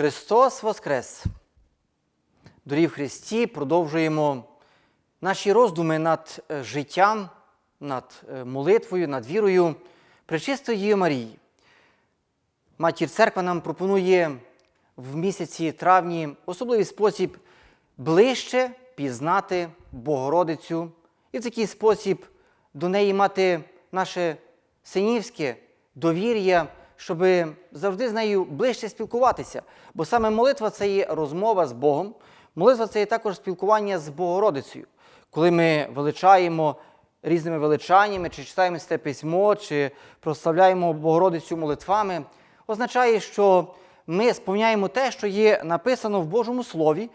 Христос Воскрес! Дорогі в Христі, продовжуємо наші роздуми над е, життям, над е, молитвою, над вірою Пречистої Марії. Матір Церква нам пропонує в місяці травні особливий спосіб ближче пізнати Богородицю і в такий спосіб до неї мати наше синівське довір'я, щоб завжди з нею ближче спілкуватися. Бо саме молитва це є розмова з Богом, молитва це є також спілкування з Богородицею. Коли ми величаємо різними величаннями, чи читаємо сте письмо, чи прославляємо Богородицю молитвами, означає, що ми сповняємо те, що є написано в Божому Слові,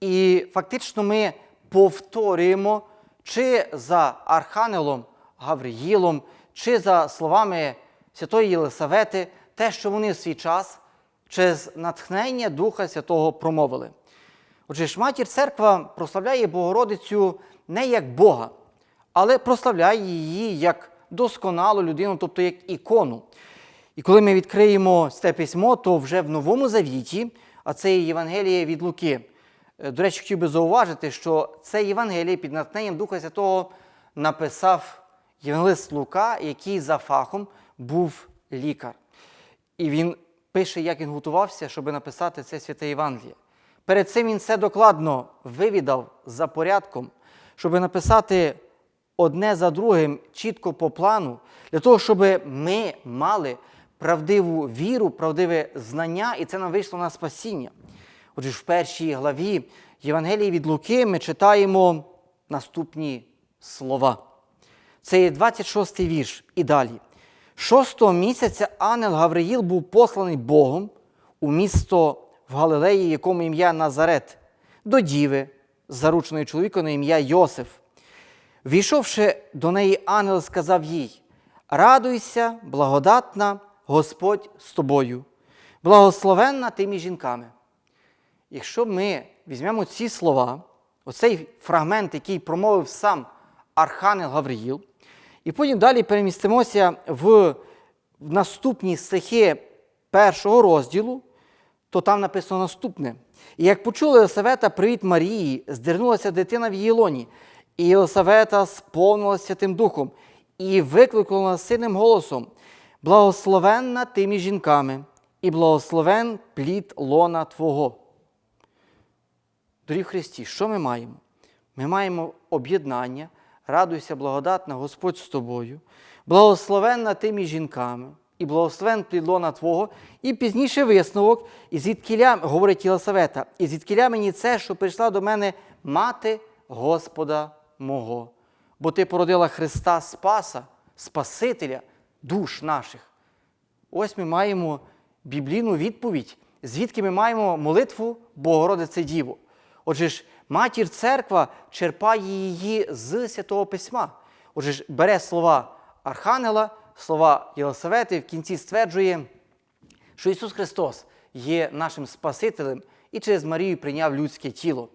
і фактично ми повторюємо чи за Архангелом Гавриїлом, чи за словами Святої Єлисавети, те, що вони в свій час через натхнення Духа Святого промовили. Отже, ж матір церква прославляє Богородицю не як Бога, але прославляє її як досконалу людину, тобто як ікону. І коли ми відкриємо це письмо, то вже в Новому Завіті, а це є Євангеліє від Луки. Е, До речі, хотів би зауважити, що це Євангеліє під натхненням Духа Святого написав Євангелист Лука, який за фахом був лікар. І він пише, як він готувався, щоб написати це святе Євангеліє. Перед цим він все докладно вивідав за порядком, щоб написати одне за другим чітко по плану, для того, щоб ми мали правдиву віру, правдиве знання, і це нам вийшло на спасіння. Отже, в першій главі Євангелії від Луки ми читаємо наступні слова. Це є 26 й вірш і далі. Шостого місяця ангел Гавриїл був посланий Богом у місто в Галилеї, якому ім'я Назарет, до діви, зарученої чоловіком на ім'я Йосиф. Війшовши до неї, ангел сказав їй: Радуйся, благодатна, Господь з тобою, благословенна ти між жінками. Якщо ми візьмемо ці слова, оцей фрагмент, який промовив сам Архангел Гавриїл, і потім далі перемістимося в наступні стихи першого розділу, то там написано наступне. І як почули Єлисавета привіт Марії, здернулася дитина в її лоні, і Єлисавета сповнилася Святим Духом і викликала сильним голосом: Благословенна ти між жінками, і благословен плід лона Твого. Дорогі Христі, що ми маємо? Ми маємо об'єднання, радуйся, благодатна, Господь з тобою, благословенна ти між жінками, і благословен плід лона Твого, і пізніше висновок, і звідкіля, говорить Єлисавета, і звідкіля мені це, що прийшла до мене мати Господа мого. Бо ти породила Христа Спаса, Спасителя душ наших. Ось ми маємо біблійну відповідь, звідки ми маємо молитву Богородице Діво. Отже ж, матір церква черпає її з Святого Письма. Отже бере слова Архангела, слова Єлисавети, в кінці стверджує, що Ісус Христос є нашим Спасителем і через Марію прийняв людське тіло.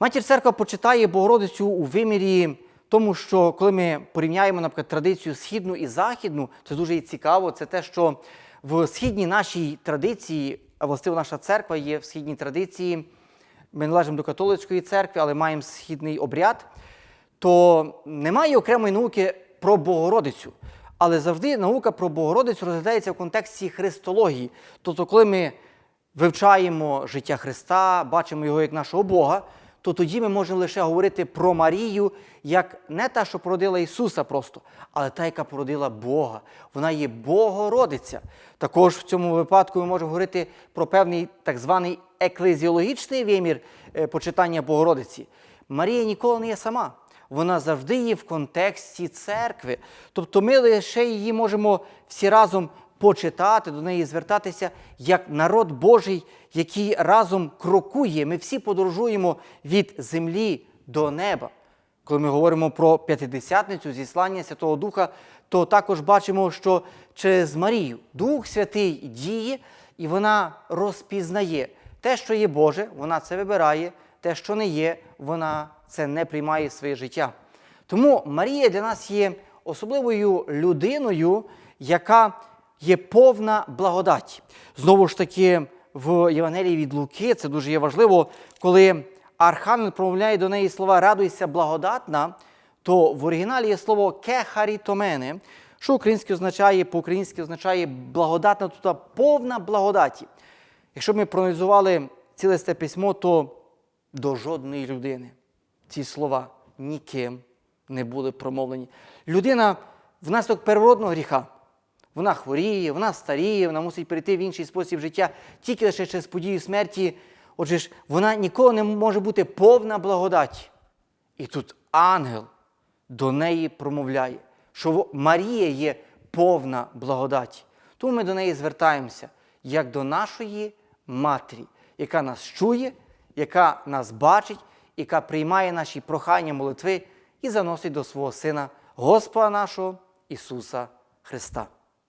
Матір церква почитає Богородицю у вимірі тому, що коли ми порівняємо, наприклад, традицію східну і західну, це дуже цікаво. Це те, що в східній нашій традиції, а властиво наша церква є в східній традиції, ми належимо до католицької церкви, але маємо східний обряд, то немає окремої науки про Богородицю. Але завжди наука про Богородицю розглядається в контексті христології. Тобто, коли ми вивчаємо життя Христа, бачимо його як нашого Бога, то тоді ми можемо лише говорити про Марію як не та, що породила Ісуса просто, але та, яка породила Бога. Вона є Богородиця. Також в цьому випадку ми можемо говорити про певний так званий еклезіологічний вимір е, почитання Богородиці. Марія ніколи не є сама. Вона завжди є в контексті церкви. Тобто ми лише її можемо всі разом почитати, до неї звертатися як народ Божий, який разом крокує. Ми всі подорожуємо від землі до неба. Коли ми говоримо про п'ятидесятницю, зіслання Святого Духа, то також бачимо, що через Марію Дух Святий діє, і вона розпізнає те, що є Боже, вона це вибирає, те, що не є, вона це не приймає в своє життя. Тому Марія для нас є особливою людиною, яка є повна благодаті. Знову ж таки, в Євангелії від Луки, це дуже є важливо, коли Архангел промовляє до неї слова Радуйся, благодатна, то в оригіналі є слово кехарітомене, що українське означає, по-українськи означає благодатна, тобто повна благодаті. Якщо ми проаналізували ціле це письмо, то до жодної людини ці слова ніким не були промовлені. Людина внаслідок первородного гріха. Вона хворіє, вона старіє, вона мусить перейти в інший спосіб життя тільки лише через подію смерті. Отже ж, вона ніколи не може бути повна благодаті. І тут ангел до неї промовляє, що Марія є повна благодаті. Тому ми до неї звертаємося як до нашої матері, яка нас чує, яка нас бачить, яка приймає наші прохання, молитви і заносить до свого Сина Господа нашого Ісуса Христа.